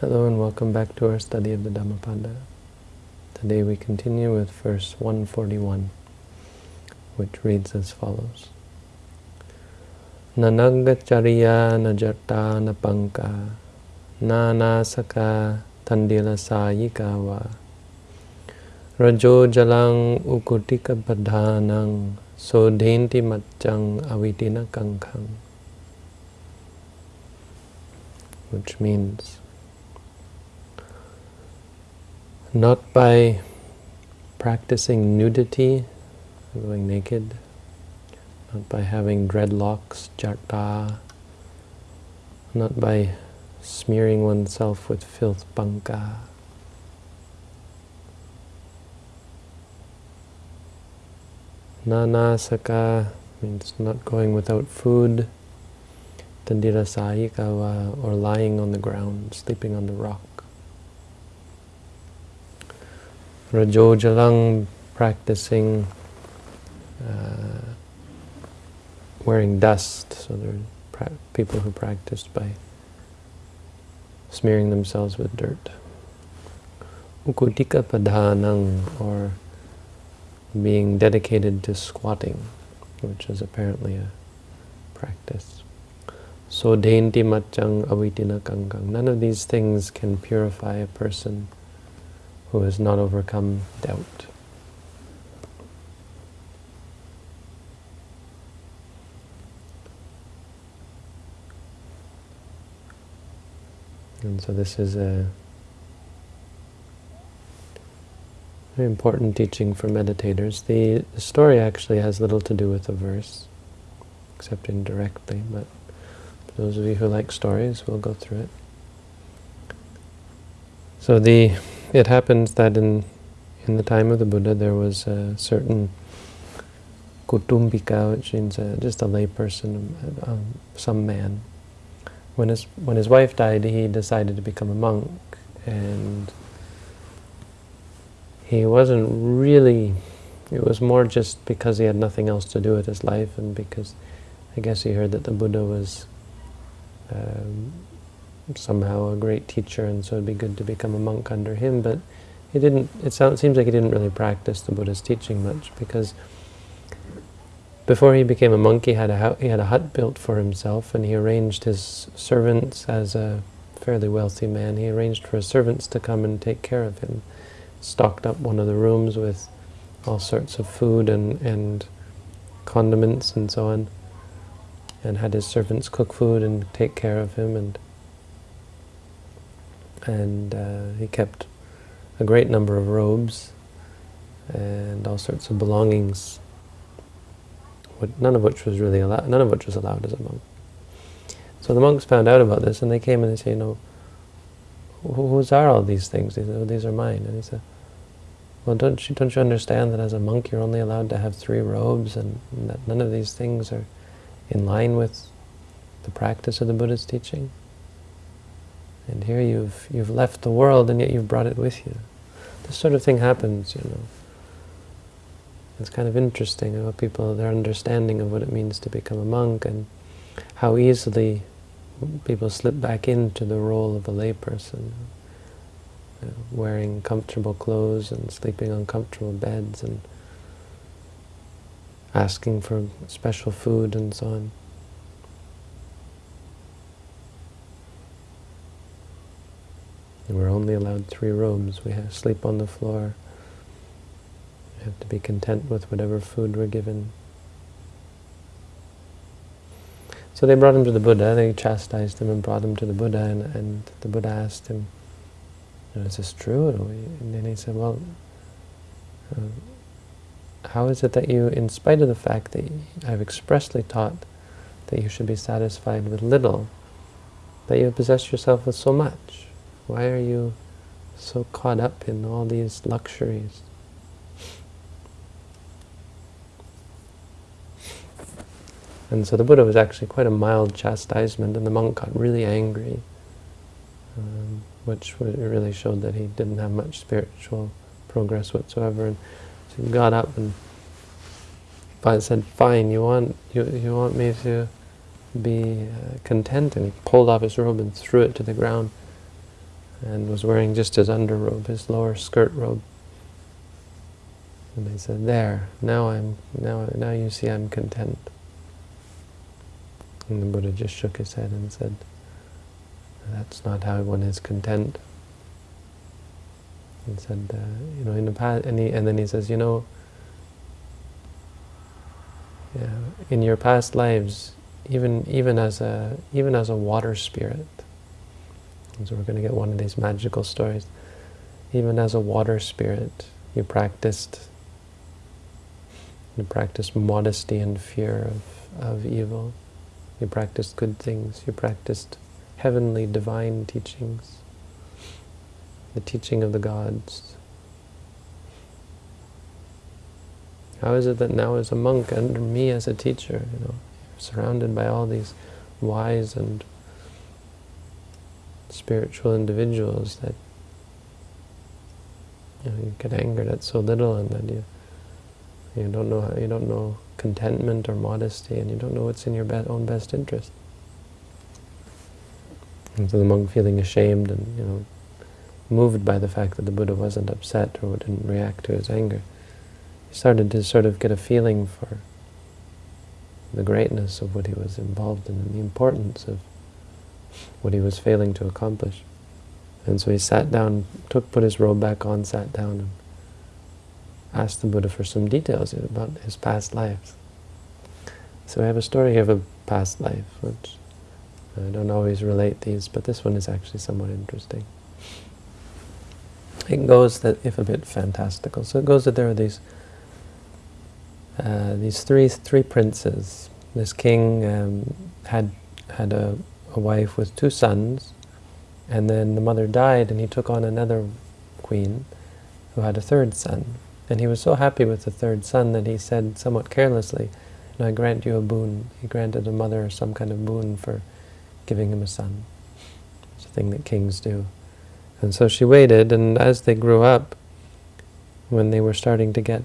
Hello and welcome back to our study of the Dhammapada. Today we continue with verse 141, which reads as follows. Nanagacharya najarta napanka nanasaka tandila sayikawa rajo jalang ukutika padhanang sodhenti matchang avitina kankang which means not by practicing nudity, going naked, not by having dreadlocks, jarta, not by smearing oneself with filth, panka. Nanasaka means not going without food, tandira sayikawa, or lying on the ground, sleeping on the rock. Rajojalang practicing uh, wearing dust, so there are people who practiced by smearing themselves with dirt. Ukutika padhanang, or being dedicated to squatting, which is apparently a practice. So denti machang avitina kankang. None of these things can purify a person who has not overcome doubt. And so this is a very important teaching for meditators. The, the story actually has little to do with the verse, except indirectly, but for those of you who like stories, we'll go through it. So the it happens that in in the time of the Buddha there was a certain kutumbika, which means a, just a layperson, um, some man. When his when his wife died, he decided to become a monk, and he wasn't really. It was more just because he had nothing else to do with his life, and because I guess he heard that the Buddha was um, somehow a great teacher, and so it'd be good to become a monk under him. But he didn't. It sounds, seems like he didn't really practice the Buddha's teaching much because before he became a monk, he had a he had a hut built for himself, and he arranged his servants as a fairly wealthy man. He arranged for his servants to come and take care of him. Stocked up one of the rooms with all sorts of food and and condiments and so on, and had his servants cook food and take care of him and and uh, he kept a great number of robes and all sorts of belongings, none of which was really allowed, none of which was allowed as a monk. So the monks found out about this, and they came and they said, you know, whose are all these things? Oh, these are mine. And he said, well, don't you, don't you understand that as a monk you're only allowed to have three robes, and, and that none of these things are in line with the practice of the Buddha's teaching? And here you've you've left the world and yet you've brought it with you. This sort of thing happens, you know. It's kind of interesting about people, their understanding of what it means to become a monk and how easily people slip back into the role of a layperson, you know, wearing comfortable clothes and sleeping on comfortable beds and asking for special food and so on. We're only allowed three robes. We have to sleep on the floor. We have to be content with whatever food we're given. So they brought him to the Buddha, they chastised him and brought him to the Buddha, and, and the Buddha asked him, is this true? And then he said, well, uh, how is it that you, in spite of the fact that I've expressly taught that you should be satisfied with little, that you possess yourself with so much? Why are you so caught up in all these luxuries? And so the Buddha was actually quite a mild chastisement, and the monk got really angry, um, which really showed that he didn't have much spiritual progress whatsoever. And so he got up and said, "Fine, you want you you want me to be uh, content?" And he pulled off his robe and threw it to the ground. And was wearing just his underrobe, his lower skirt robe. And they said, "There, now I'm now now you see I'm content." And the Buddha just shook his head and said, "That's not how one is content." And said, uh, "You know, in the past," and, he, and then he says, "You know, yeah, in your past lives, even even as a even as a water spirit." So we're going to get one of these magical stories. Even as a water spirit, you practiced you practiced modesty and fear of, of evil. You practiced good things. You practiced heavenly, divine teachings, the teaching of the gods. How is it that now as a monk, under me as a teacher, you know, surrounded by all these wise and spiritual individuals that you, know, you get angered at so little and that you you don't know you don't know contentment or modesty, and you don't know what's in your be own best interest. And so the monk, feeling ashamed and you know moved by the fact that the Buddha wasn't upset or didn't react to his anger, he started to sort of get a feeling for the greatness of what he was involved in and the importance of what he was failing to accomplish. And so he sat down, took, put his robe back on, sat down, and asked the Buddha for some details about his past lives. So we have a story of a past life, which I don't always relate these, but this one is actually somewhat interesting. It goes that, if a bit fantastical, so it goes that there are these uh, these three three princes. This king um, had had a, a wife with two sons, and then the mother died, and he took on another queen who had a third son. And he was so happy with the third son that he said somewhat carelessly, I grant you a boon. He granted a mother some kind of boon for giving him a son. It's a thing that kings do. And so she waited, and as they grew up, when they were starting to get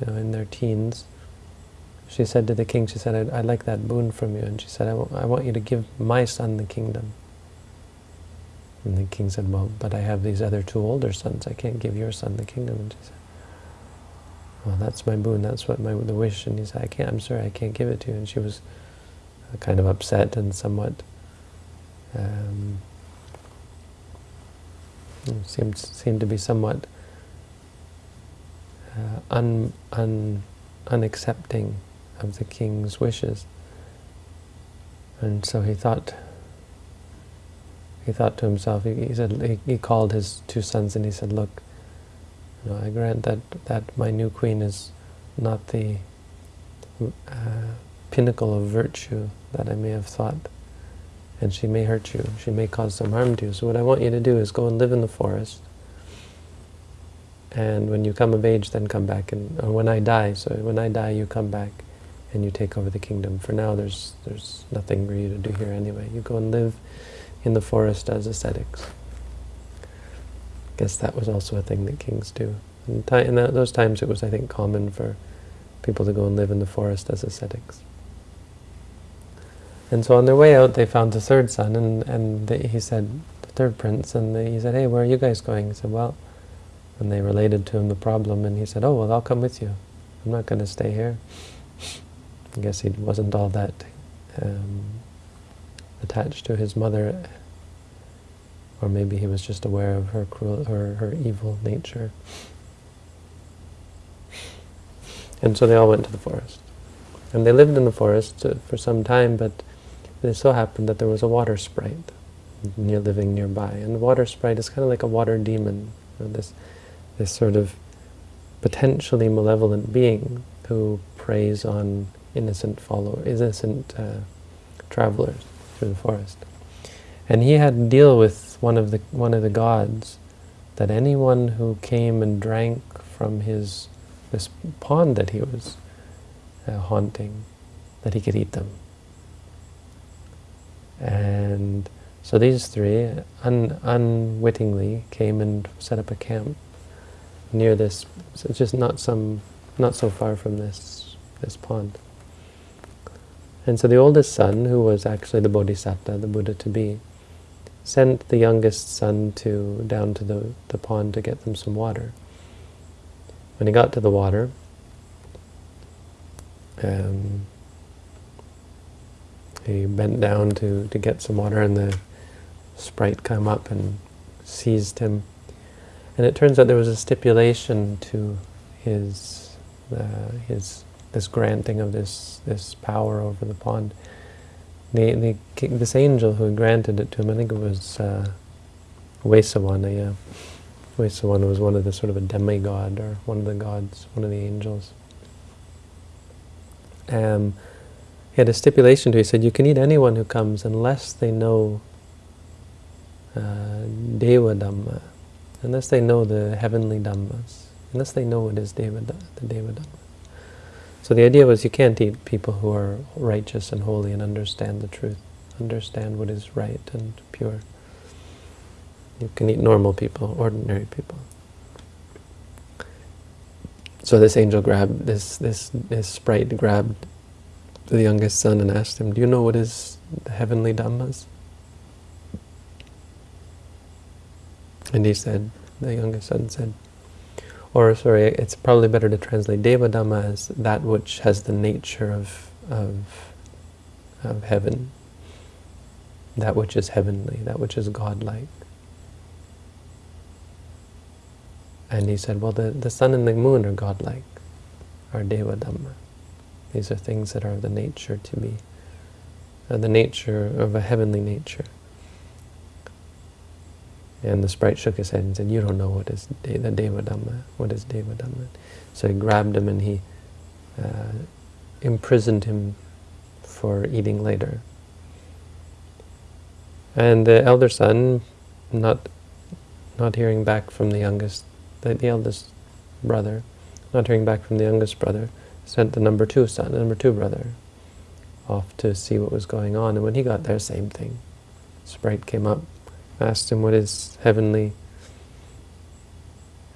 you know, in their teens, she said to the king, she said, I'd, I'd like that boon from you. And she said, I, I want you to give my son the kingdom. And the king said, well, but I have these other two older sons. I can't give your son the kingdom. And she said, well, that's my boon, that's what my the wish. And he said, I can't, I'm sorry, I can't give it to you. And she was kind of upset and somewhat um, seemed seemed to be somewhat uh, un, un, unaccepting of the king's wishes. And so he thought, he thought to himself, he, he said, he, he called his two sons and he said, look, you know, I grant that, that my new queen is not the uh, pinnacle of virtue that I may have thought. And she may hurt you. She may cause some harm to you. So what I want you to do is go and live in the forest. And when you come of age, then come back. And or when I die, so when I die, you come back and you take over the kingdom. For now, there's there's nothing for you to do here anyway. You go and live in the forest as ascetics guess that was also a thing that kings do. In that, those times it was, I think, common for people to go and live in the forest as ascetics. And so on their way out, they found the third son, and, and he said, the third prince, and he said, hey, where are you guys going? He said, well, and they related to him the problem, and he said, oh, well, I'll come with you. I'm not going to stay here. I guess he wasn't all that um, attached to his mother or maybe he was just aware of her cruel, her, her evil nature. And so they all went to the forest. And they lived in the forest uh, for some time, but it so happened that there was a water sprite near living nearby. And the water sprite is kind of like a water demon, you know, this, this sort of potentially malevolent being who preys on innocent followers, innocent uh, travelers through the forest. And he had to deal with one of the one of the gods that anyone who came and drank from his this pond that he was uh, haunting, that he could eat them. And so these three un unwittingly came and set up a camp near this, so just not some, not so far from this this pond. And so the oldest son, who was actually the Bodhisattva, the Buddha to be, sent the youngest son to down to the, the pond to get them some water. When he got to the water, um, he bent down to, to get some water and the sprite came up and seized him. And it turns out there was a stipulation to his, uh, his this granting of this, this power over the pond. The, the, this angel who granted it to him, I think it was uh, Vesawana, yeah. Vesawana was one of the sort of a demigod, or one of the gods, one of the angels. Um, he had a stipulation to, he said, you can eat anyone who comes unless they know uh, Deva Dhamma, unless they know the heavenly Dhammas, unless they know what is Deva, the Deva Dhamma. So the idea was you can't eat people who are righteous and holy and understand the truth, understand what is right and pure. You can eat normal people, ordinary people. So this angel grabbed, this, this, this sprite grabbed the youngest son and asked him, do you know what is the heavenly dhammas? And he said, the youngest son said, or sorry, it's probably better to translate Deva Dhamma as that which has the nature of, of, of heaven, that which is heavenly, that which is godlike. And he said, well, the, the sun and the moon are godlike, are Deva Dhamma. These are things that are of the nature to be, the nature of a heavenly nature. And the sprite shook his head and said, you don't know what is de the Deva Dhamma. What is Deva Dhamma? So he grabbed him and he uh, imprisoned him for eating later. And the elder son, not not hearing back from the youngest, the, the eldest brother, not hearing back from the youngest brother, sent the number two son, the number two brother, off to see what was going on. And when he got there, same thing. Sprite came up, asked him what is heavenly.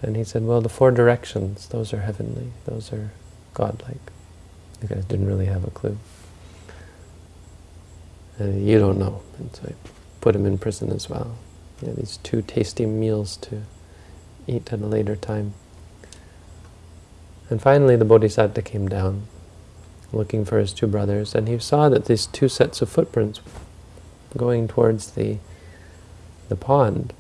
And he said, well, the four directions, those are heavenly, those are godlike. The guys didn't really have a clue. And you don't know. And so I put him in prison as well. Yeah, these two tasty meals to eat at a later time. And finally the Bodhisattva came down, looking for his two brothers, and he saw that these two sets of footprints going towards the the pond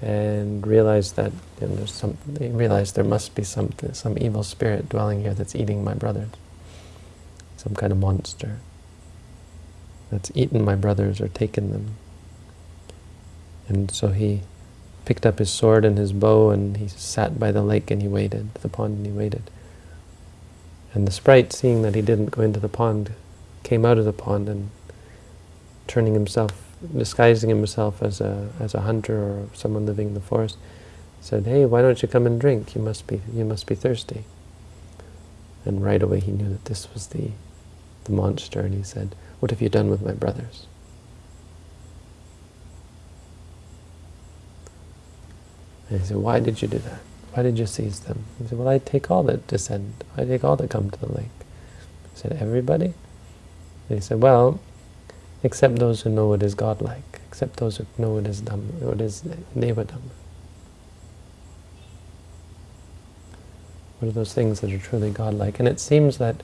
and realized that you know, there's some, they realized there must be some, some evil spirit dwelling here that's eating my brothers. Some kind of monster that's eaten my brothers or taken them. And so he picked up his sword and his bow and he sat by the lake and he waited, the pond, and he waited. And the sprite, seeing that he didn't go into the pond, came out of the pond and turning himself disguising himself as a as a hunter or someone living in the forest, said, "Hey, why don't you come and drink? You must be you must be thirsty." And right away he knew that this was the the monster, and he said, "What have you done with my brothers?" And he said, "Why did you do that? Why did you seize them?" He said, "Well, I take all that descend. I take all that come to the lake." He said, "Everybody?" And he said, "Well." Except those who know what is godlike, except those who know what is Dhamma, what is Deva Dhamma. What are those things that are truly godlike? And it seems that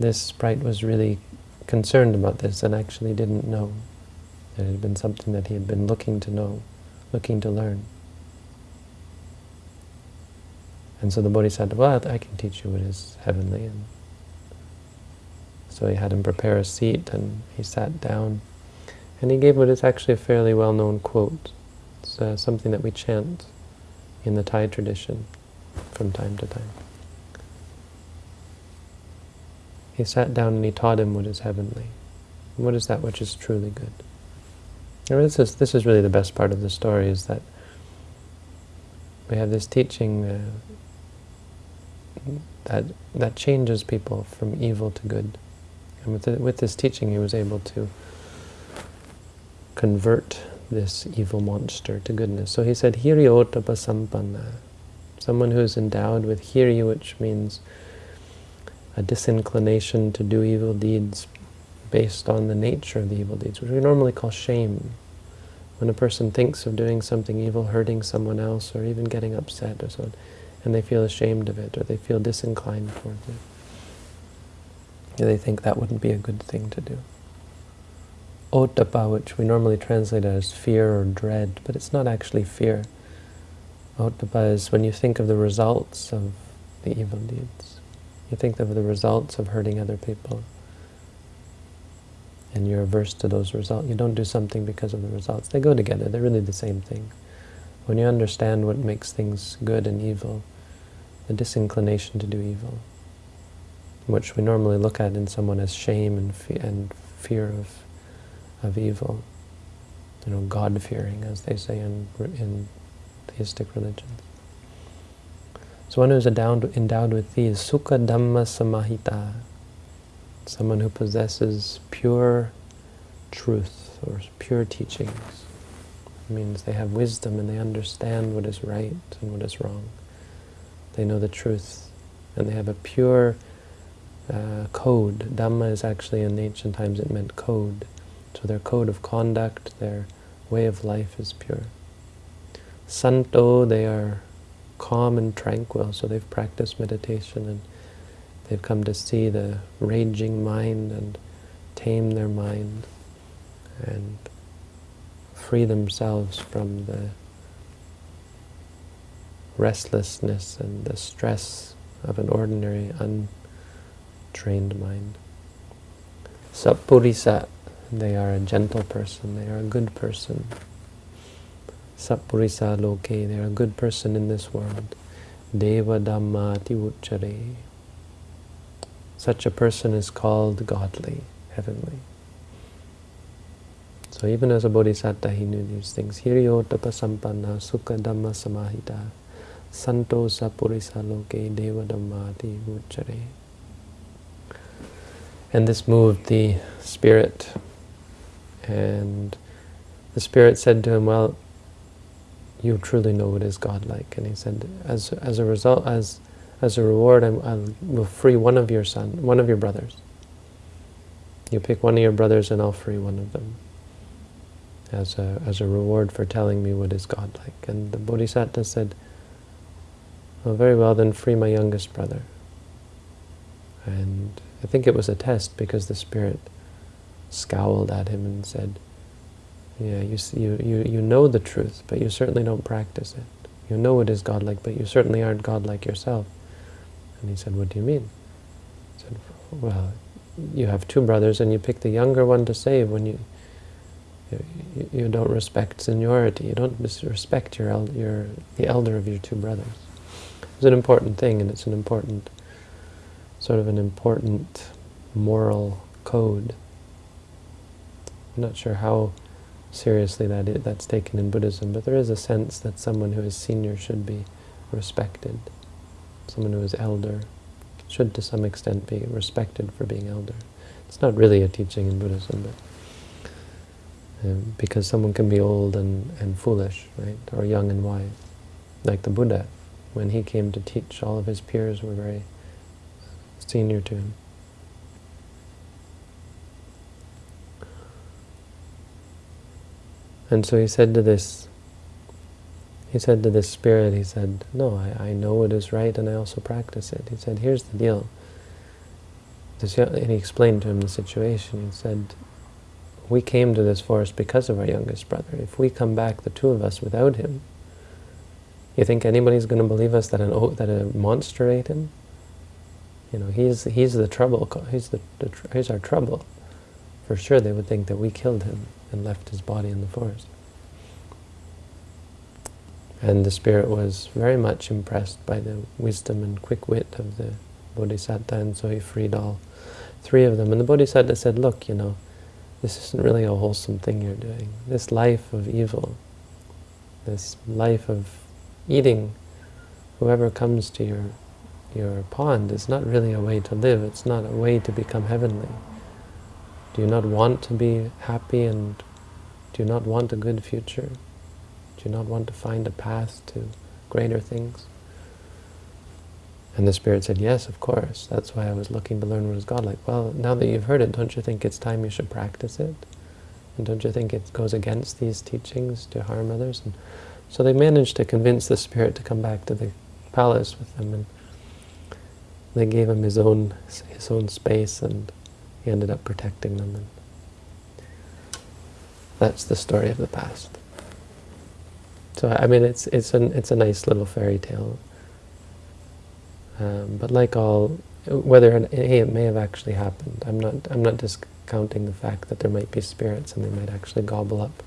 this sprite was really concerned about this and actually didn't know. It had been something that he had been looking to know, looking to learn. And so the Bodhisattva, said, well, I can teach you what is heavenly and so he had him prepare a seat and he sat down. And he gave what is actually a fairly well-known quote. It's uh, something that we chant in the Thai tradition from time to time. He sat down and he taught him what is heavenly. What is that which is truly good? And this is, this is really the best part of the story, is that we have this teaching uh, that, that changes people from evil to good. And with, the, with this teaching, he was able to convert this evil monster to goodness. So he said, Hiryotapa sampanna, someone who is endowed with hiri, which means a disinclination to do evil deeds based on the nature of the evil deeds, which we normally call shame. When a person thinks of doing something evil, hurting someone else, or even getting upset or so on, and they feel ashamed of it, or they feel disinclined towards it, they think that wouldn't be a good thing to do. Ottappa, which we normally translate as fear or dread, but it's not actually fear. Ottappa is when you think of the results of the evil deeds. You think of the results of hurting other people. And you're averse to those results. You don't do something because of the results. They go together. They're really the same thing. When you understand what makes things good and evil, the disinclination to do evil, which we normally look at in someone as shame and, fe and fear of, of evil, you know, God-fearing, as they say in, in theistic religions. So one who is endowed, endowed with these, Sukha Dhamma Samahita, someone who possesses pure truth or pure teachings. It means they have wisdom and they understand what is right and what is wrong. They know the truth and they have a pure uh, code. Dhamma is actually in ancient times it meant code. So their code of conduct, their way of life is pure. Santo, they are calm and tranquil, so they've practiced meditation and they've come to see the raging mind and tame their mind and free themselves from the restlessness and the stress of an ordinary, untrained mind. Sappurisa, they are a gentle person, they are a good person, Sappurisa loke, they are a good person in this world. Deva dhammati uchare. Such a person is called godly, heavenly. So even as a bodhisattva, he knew these things. Hiriyo tapasampanna sukha dhamma samahita santo sappurisa loke deva dhammati uchare. And this moved the spirit. And the spirit said to him, well, you truly know what is God-like. And he said, as, as a result, as, as a reward, I will free one of your son, one of your brothers. You pick one of your brothers and I'll free one of them as a, as a reward for telling me what is God-like. And the Bodhisattva said, well, very well, then free my youngest brother. And I think it was a test because the spirit scowled at him and said, yeah, you, you, you, you know the truth, but you certainly don't practice it. You know it is godlike, but you certainly aren't godlike yourself. And he said, what do you mean? He said, well, you have two brothers and you pick the younger one to save when you you, you don't respect seniority. You don't respect your, your the elder of your two brothers. It's an important thing, and it's an important, sort of an important moral code. I'm not sure how seriously that is, that's taken in Buddhism, but there is a sense that someone who is senior should be respected. Someone who is elder should to some extent be respected for being elder. It's not really a teaching in Buddhism, but um, because someone can be old and, and foolish, right, or young and wise. Like the Buddha, when he came to teach, all of his peers were very senior to him. And so he said to this, he said to this spirit, he said, no, I, I know what is right and I also practice it. He said, here's the deal. This, and he explained to him the situation. He said, we came to this forest because of our youngest brother. If we come back, the two of us, without him, you think anybody's going to believe us that an that a monster ate him? You know, he's he's the trouble. He's the, the he's our trouble. For sure, they would think that we killed him and left his body in the forest. And the spirit was very much impressed by the wisdom and quick wit of the Bodhisattva, and so he freed all three of them. And the Bodhisattva said, look, you know, this isn't really a wholesome thing you're doing. This life of evil, this life of eating whoever comes to your, your pond is not really a way to live. It's not a way to become heavenly. Do you not want to be happy and do you not want a good future? Do you not want to find a path to greater things? And the Spirit said, yes, of course. That's why I was looking to learn what is God like. Well, now that you've heard it, don't you think it's time you should practice it? And don't you think it goes against these teachings to harm others? And so they managed to convince the spirit to come back to the palace with them, and they gave him his own his own space, and he ended up protecting them. And that's the story of the past. So I mean, it's it's an it's a nice little fairy tale. Um, but like all, whether it, it may have actually happened, I'm not I'm not discounting the fact that there might be spirits and they might actually gobble up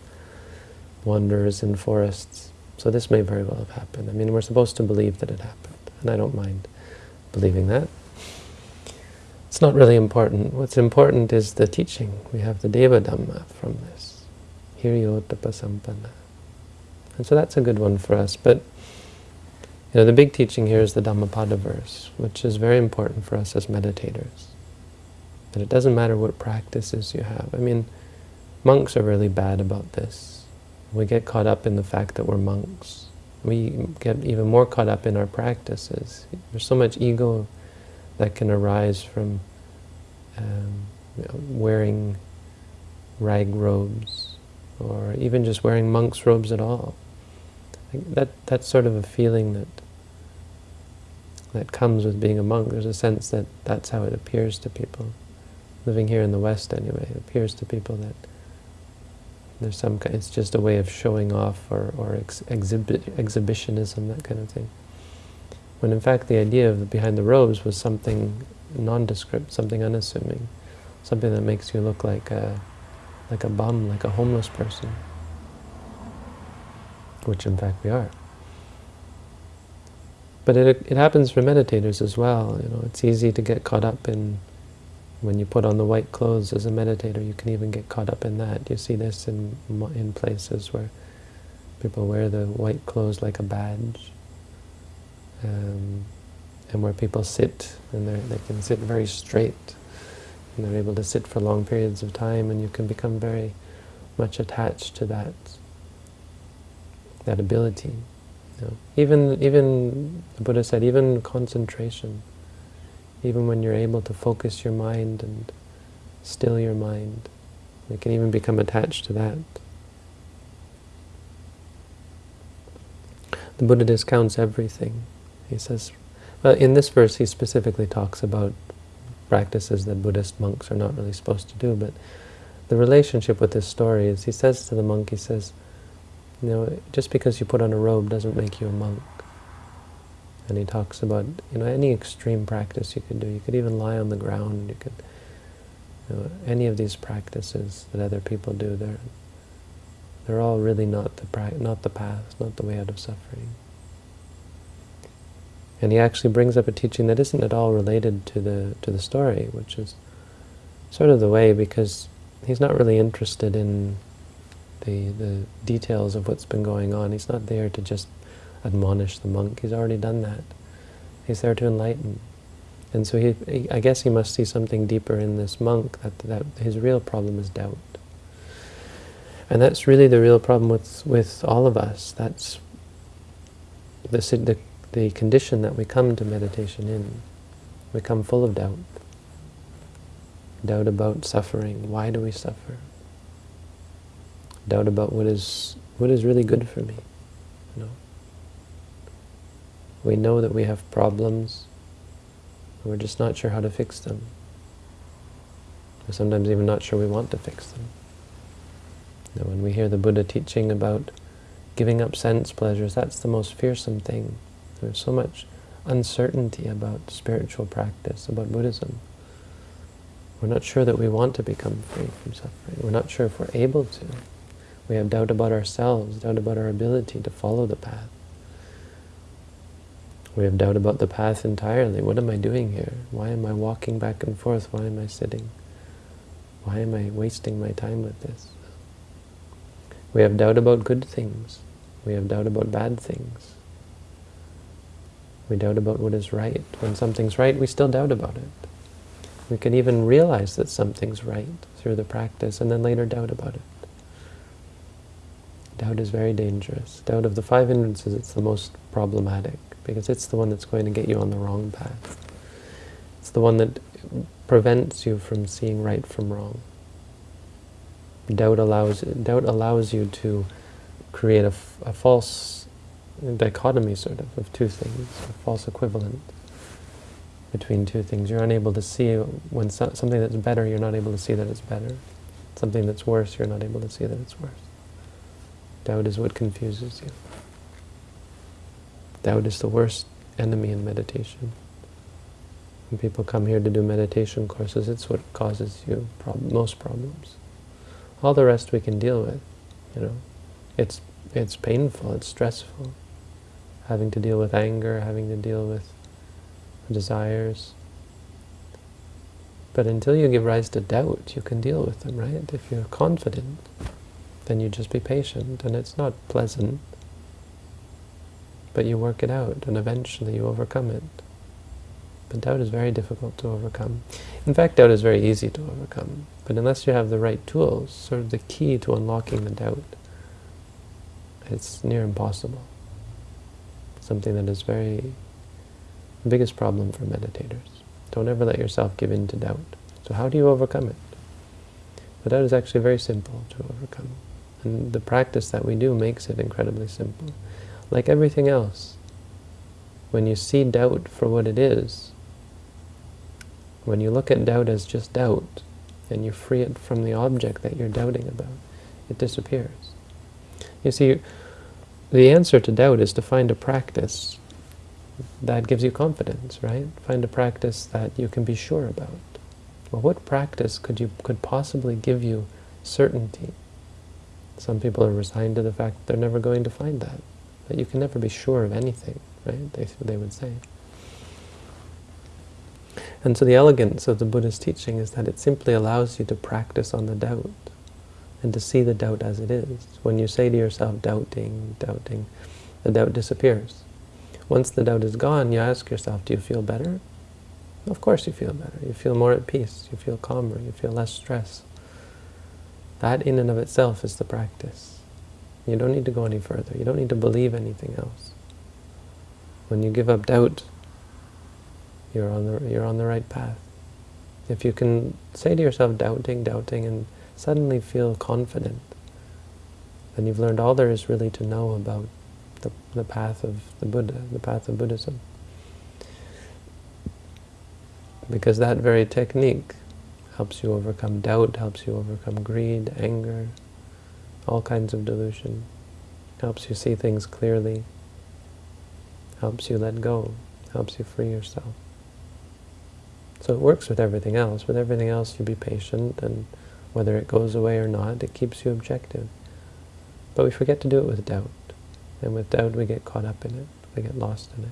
wanderers in forests. So this may very well have happened. I mean, we're supposed to believe that it happened, and I don't mind believing that. It's not really important. What's important is the teaching. We have the Deva Dhamma from this. Hiriyottapa Sampanna. And so that's a good one for us. But you know, the big teaching here is the Dhammapada verse, which is very important for us as meditators. That it doesn't matter what practices you have. I mean, monks are really bad about this. We get caught up in the fact that we're monks. We get even more caught up in our practices. There's so much ego that can arise from um, you know, wearing rag robes, or even just wearing monk's robes at all that that's sort of a feeling that that comes with being a monk. There's a sense that that's how it appears to people. Living here in the West, anyway, it appears to people that there's some. It's just a way of showing off or or ex exhibit exhibitionism, that kind of thing. When in fact the idea of the, behind the robes was something nondescript, something unassuming, something that makes you look like a like a bum, like a homeless person which in fact we are. But it, it happens for meditators as well. You know, it's easy to get caught up in when you put on the white clothes as a meditator. You can even get caught up in that. You see this in in places where people wear the white clothes like a badge, um, and where people sit and they can sit very straight, and they're able to sit for long periods of time, and you can become very much attached to that that ability. You know. Even, even, the Buddha said, even concentration, even when you're able to focus your mind and still your mind, you can even become attached to that. The Buddha discounts everything. He says, well, in this verse he specifically talks about practices that Buddhist monks are not really supposed to do, but the relationship with this story is, he says to the monk, he says, you know, just because you put on a robe doesn't make you a monk. And he talks about, you know, any extreme practice you could do. You could even lie on the ground. You could, you know, any of these practices that other people do, they're they're all really not the not the path, not the way out of suffering. And he actually brings up a teaching that isn't at all related to the to the story, which is sort of the way because he's not really interested in the, the details of what's been going on. He's not there to just admonish the monk. He's already done that. He's there to enlighten. And so he, he, I guess he must see something deeper in this monk, that, that his real problem is doubt. And that's really the real problem with, with all of us. That's the, the, the condition that we come to meditation in. We come full of doubt. Doubt about suffering. Why do we suffer? doubt about what is what is really good for me. We know that we have problems. and We're just not sure how to fix them. We're sometimes even not sure we want to fix them. Know, when we hear the Buddha teaching about giving up sense pleasures, that's the most fearsome thing. There's so much uncertainty about spiritual practice, about Buddhism. We're not sure that we want to become free from suffering. We're not sure if we're able to. We have doubt about ourselves, doubt about our ability to follow the path. We have doubt about the path entirely. What am I doing here? Why am I walking back and forth? Why am I sitting? Why am I wasting my time with this? We have doubt about good things. We have doubt about bad things. We doubt about what is right. When something's right, we still doubt about it. We can even realize that something's right through the practice and then later doubt about it. Doubt is very dangerous. Doubt of the five hindrances, it's the most problematic because it's the one that's going to get you on the wrong path. It's the one that prevents you from seeing right from wrong. doubt allows doubt allows you to create a, a false dichotomy, sort of, of two things, a false equivalent between two things. You're unable to see when so, something that's better, you're not able to see that it's better. Something that's worse, you're not able to see that it's worse. Doubt is what confuses you. Doubt is the worst enemy in meditation. When people come here to do meditation courses, it's what causes you prob most problems. All the rest we can deal with, you know. It's, it's painful, it's stressful. Having to deal with anger, having to deal with desires. But until you give rise to doubt, you can deal with them, right? If you're confident, then you just be patient, and it's not pleasant, but you work it out, and eventually you overcome it. But doubt is very difficult to overcome. In fact, doubt is very easy to overcome, but unless you have the right tools, sort of the key to unlocking the doubt, it's near impossible. Something that is very the biggest problem for meditators. Don't ever let yourself give in to doubt. So how do you overcome it? But doubt is actually very simple to overcome. And the practice that we do makes it incredibly simple. Like everything else, when you see doubt for what it is, when you look at doubt as just doubt, and you free it from the object that you're doubting about, it disappears. You see, the answer to doubt is to find a practice that gives you confidence, right? Find a practice that you can be sure about. Well, what practice could you could possibly give you certainty? Some people are resigned to the fact that they're never going to find that, that you can never be sure of anything, right? They, they would say. And so the elegance of the Buddha's teaching is that it simply allows you to practice on the doubt and to see the doubt as it is. When you say to yourself, doubting, doubting, the doubt disappears. Once the doubt is gone, you ask yourself, do you feel better? Of course you feel better. You feel more at peace. You feel calmer. You feel less stress. That in and of itself is the practice. You don't need to go any further. You don't need to believe anything else. When you give up doubt, you're on the, you're on the right path. If you can say to yourself, doubting, doubting, and suddenly feel confident, then you've learned all there is really to know about the, the path of the Buddha, the path of Buddhism. Because that very technique helps you overcome doubt, helps you overcome greed, anger, all kinds of delusion, helps you see things clearly, helps you let go, helps you free yourself. So it works with everything else. With everything else, you be patient, and whether it goes away or not, it keeps you objective. But we forget to do it with doubt. And with doubt, we get caught up in it. We get lost in it.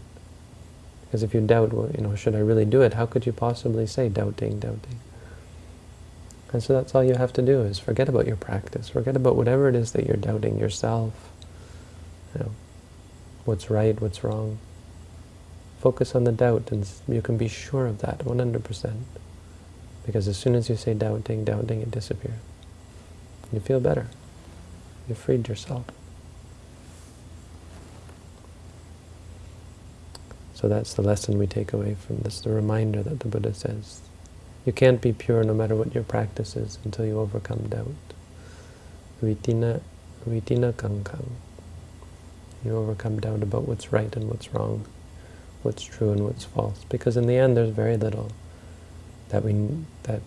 Because if you doubt, well, you know, should I really do it? How could you possibly say doubting, doubting? And so that's all you have to do is forget about your practice. Forget about whatever it is that you're doubting yourself. You know, what's right, what's wrong. Focus on the doubt, and you can be sure of that 100%. Because as soon as you say doubting, doubting, it disappears. You feel better. You freed yourself. So that's the lesson we take away from this, the reminder that the Buddha says. You can't be pure no matter what your practice is until you overcome doubt. Vitina, vitina kankang. You overcome doubt about what's right and what's wrong, what's true and what's false. Because in the end, there's very little that we that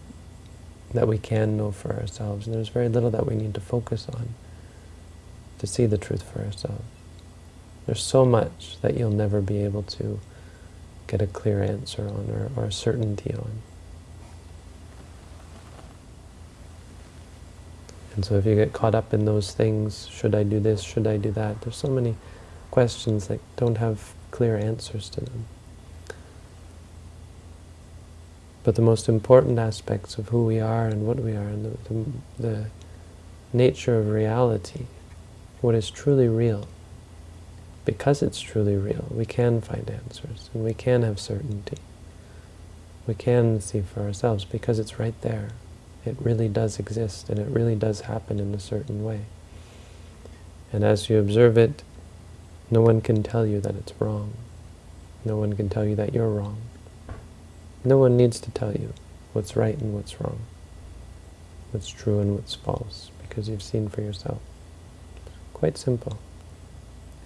that we can know for ourselves, and there's very little that we need to focus on to see the truth for ourselves. There's so much that you'll never be able to get a clear answer on or, or a certainty on. And so if you get caught up in those things, should I do this, should I do that, there's so many questions that don't have clear answers to them. But the most important aspects of who we are and what we are and the, the, the nature of reality, what is truly real, because it's truly real, we can find answers, and we can have certainty. We can see for ourselves, because it's right there. It really does exist, and it really does happen in a certain way. And as you observe it, no one can tell you that it's wrong. No one can tell you that you're wrong. No one needs to tell you what's right and what's wrong, what's true and what's false, because you've seen for yourself. Quite simple.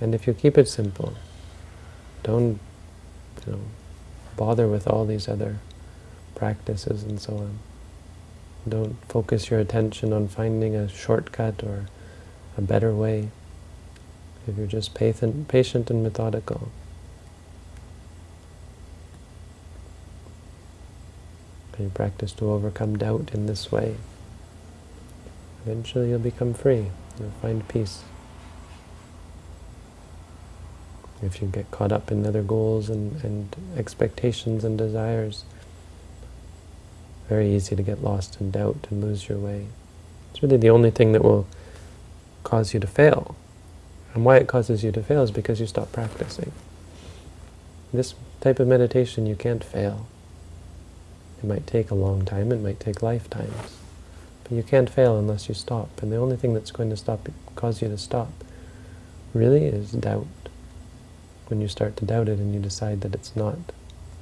And if you keep it simple, don't you know, bother with all these other practices and so on. Don't focus your attention on finding a shortcut or a better way. If you're just patient, patient and methodical, and you practice to overcome doubt in this way, eventually you'll become free. You'll find peace. If you get caught up in other goals and, and expectations and desires, very easy to get lost in doubt and lose your way. It's really the only thing that will cause you to fail. And why it causes you to fail is because you stop practicing. This type of meditation, you can't fail. It might take a long time, it might take lifetimes. But you can't fail unless you stop. And the only thing that's going to stop, cause you to stop really is doubt. When you start to doubt it and you decide that it's not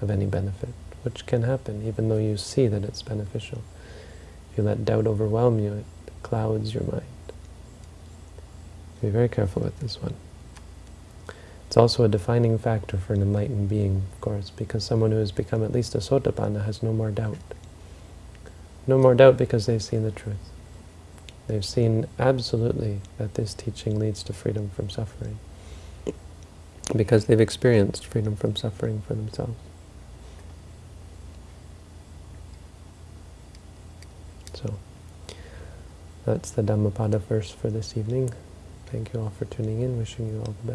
of any benefit which can happen, even though you see that it's beneficial. If you let doubt overwhelm you, it clouds your mind. Be very careful with this one. It's also a defining factor for an enlightened being, of course, because someone who has become at least a sotapanna has no more doubt. No more doubt because they've seen the truth. They've seen absolutely that this teaching leads to freedom from suffering because they've experienced freedom from suffering for themselves. So that's the Dhammapada verse for this evening. Thank you all for tuning in. Wishing you all the best.